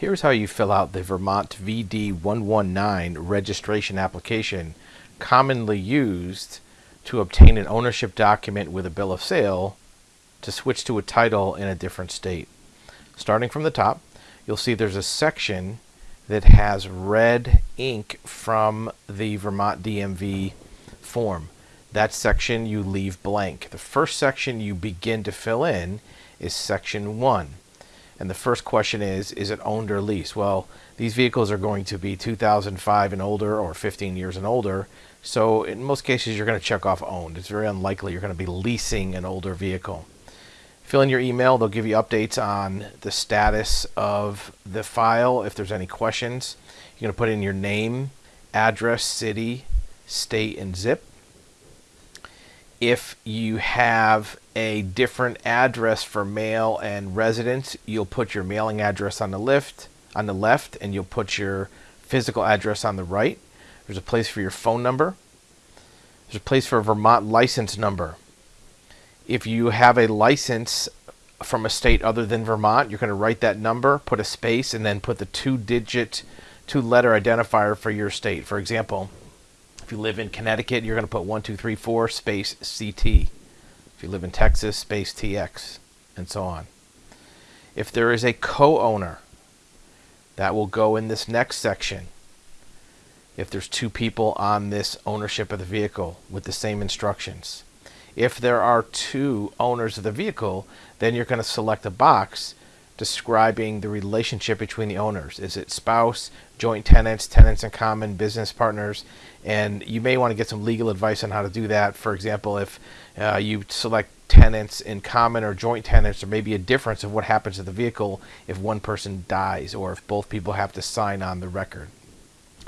Here's how you fill out the Vermont VD119 registration application commonly used to obtain an ownership document with a bill of sale to switch to a title in a different state. Starting from the top, you'll see there's a section that has red ink from the Vermont DMV form. That section you leave blank. The first section you begin to fill in is section 1. And the first question is, is it owned or leased? Well, these vehicles are going to be 2005 and older or 15 years and older. So in most cases, you're going to check off owned. It's very unlikely you're going to be leasing an older vehicle. Fill in your email. They'll give you updates on the status of the file. If there's any questions, you're going to put in your name, address, city, state, and zip. If you have a different address for mail and residence, you'll put your mailing address on the left, on the left, and you'll put your physical address on the right. There's a place for your phone number. There's a place for a Vermont license number. If you have a license from a state other than Vermont, you're going to write that number, put a space, and then put the two-digit, two-letter identifier for your state. For example, if you live in Connecticut, you're going to put 1234 space CT. If you live in Texas, space TX, and so on. If there is a co-owner, that will go in this next section. If there's two people on this ownership of the vehicle with the same instructions. If there are two owners of the vehicle, then you're going to select a box describing the relationship between the owners. Is it spouse, joint tenants, tenants in common, business partners? And you may want to get some legal advice on how to do that. For example, if uh, you select tenants in common or joint tenants, there may be a difference of what happens to the vehicle if one person dies or if both people have to sign on the record.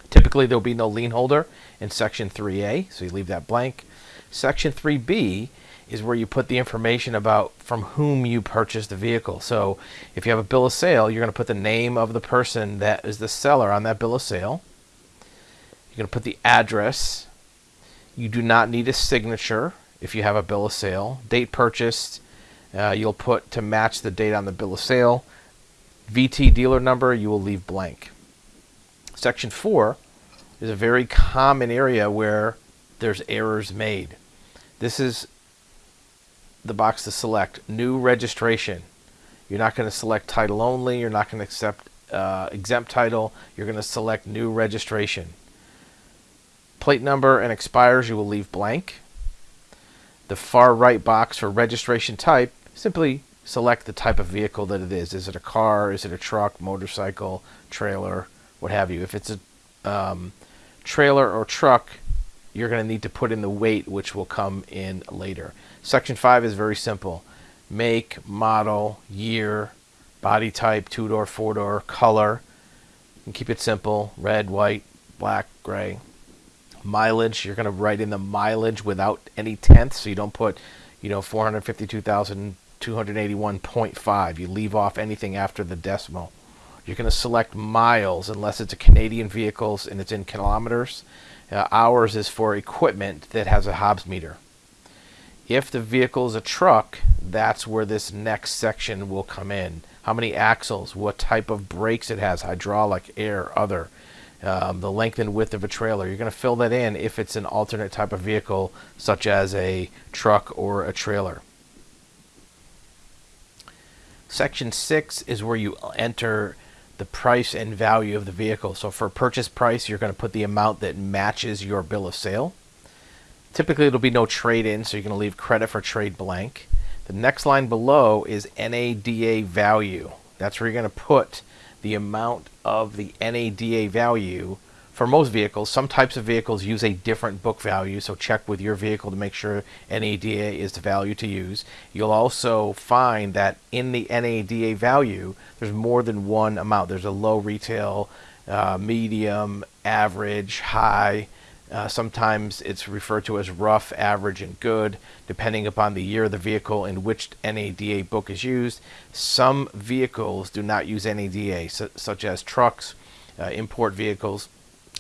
Typically, there will be no lien holder in Section 3A, so you leave that blank. Section 3B is where you put the information about from whom you purchased the vehicle. So if you have a bill of sale, you're going to put the name of the person that is the seller on that bill of sale. You're going to put the address. You do not need a signature if you have a bill of sale. Date purchased, uh, you'll put to match the date on the bill of sale. VT dealer number, you will leave blank. Section 4 is a very common area where there's errors made. This is the box to select new registration. You're not going to select title only. You're not going to accept uh, exempt title. You're going to select new registration. Plate number and expires you will leave blank. The far right box for registration type, simply select the type of vehicle that it is. Is it a car? Is it a truck, motorcycle, trailer, what have you? If it's a um, trailer or truck, you're going to need to put in the weight, which will come in later. Section 5 is very simple. Make, model, year, body type, two-door, four-door, color. And keep it simple. Red, white, black, gray. Mileage, you're going to write in the mileage without any tenths, so you don't put, you know, 452,281.5. You leave off anything after the decimal. You're going to select miles unless it's a Canadian vehicle and it's in kilometers. Uh, hours is for equipment that has a Hobbs meter. If the vehicle is a truck, that's where this next section will come in. How many axles, what type of brakes it has, hydraulic, air, other, um, the length and width of a trailer. You're going to fill that in if it's an alternate type of vehicle, such as a truck or a trailer. Section 6 is where you enter the price and value of the vehicle. So for purchase price, you're going to put the amount that matches your bill of sale. Typically, it'll be no trade-in, so you're going to leave credit for trade blank. The next line below is NADA value. That's where you're going to put the amount of the NADA value for most vehicles, some types of vehicles use a different book value, so check with your vehicle to make sure NADA is the value to use. You'll also find that in the NADA value, there's more than one amount. There's a low retail, uh, medium, average, high. Uh, sometimes it's referred to as rough, average, and good, depending upon the year of the vehicle in which NADA book is used. Some vehicles do not use NADA, su such as trucks, uh, import vehicles.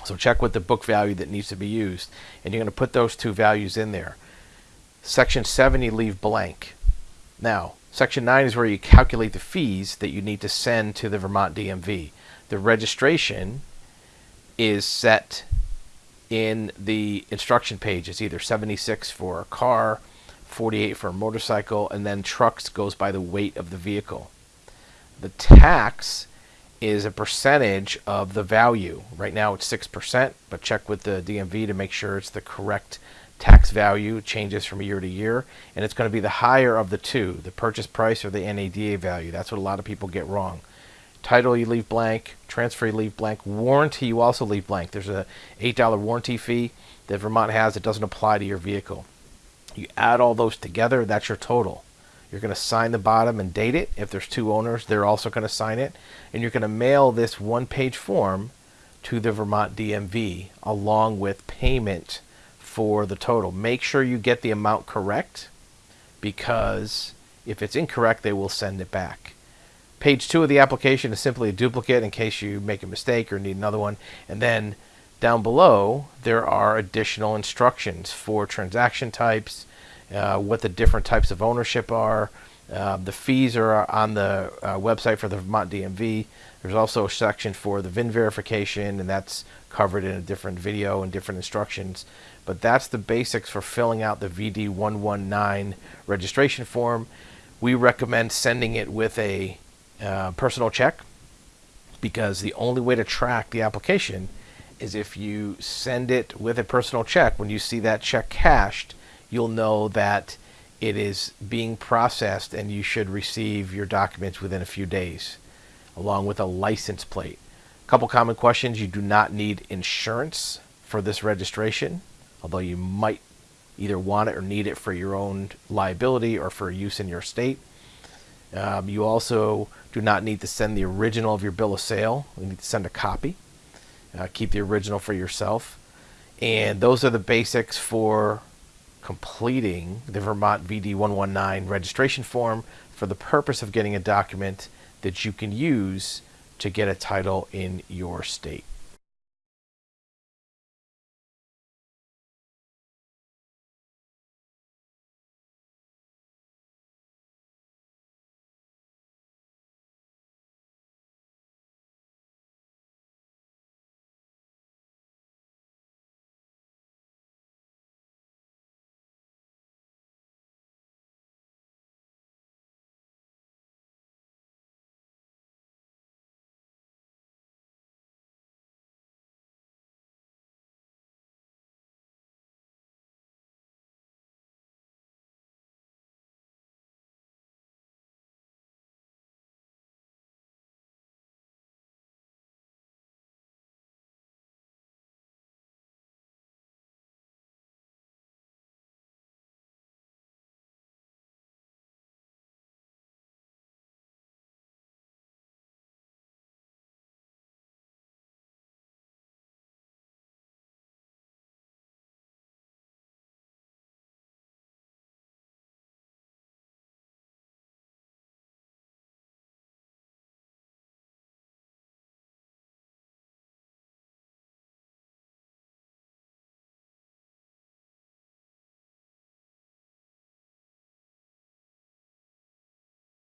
So check with the book value that needs to be used. And you're going to put those two values in there. Section 70 leave blank. Now, Section 9 is where you calculate the fees that you need to send to the Vermont DMV. The registration is set in the instruction page. It's either 76 for a car, 48 for a motorcycle, and then trucks goes by the weight of the vehicle. The tax is a percentage of the value. Right now it's 6%, but check with the DMV to make sure it's the correct tax value. Changes from year to year, and it's going to be the higher of the two, the purchase price or the NADA value. That's what a lot of people get wrong. Title you leave blank, transfer you leave blank, warranty you also leave blank. There's a $8 warranty fee that Vermont has that doesn't apply to your vehicle. You add all those together, that's your total. You're going to sign the bottom and date it. If there's two owners, they're also going to sign it. And you're going to mail this one page form to the Vermont DMV along with payment for the total. Make sure you get the amount correct because if it's incorrect, they will send it back. Page two of the application is simply a duplicate in case you make a mistake or need another one. And then down below, there are additional instructions for transaction types, uh, what the different types of ownership are. Uh, the fees are on the uh, website for the Vermont DMV. There's also a section for the VIN verification, and that's covered in a different video and different instructions. But that's the basics for filling out the VD119 registration form. We recommend sending it with a uh, personal check because the only way to track the application is if you send it with a personal check. When you see that check cashed, you'll know that it is being processed and you should receive your documents within a few days, along with a license plate. A couple common questions. You do not need insurance for this registration, although you might either want it or need it for your own liability or for use in your state. Um, you also do not need to send the original of your bill of sale. You need to send a copy. Uh, keep the original for yourself. And those are the basics for completing the Vermont VD119 registration form for the purpose of getting a document that you can use to get a title in your state.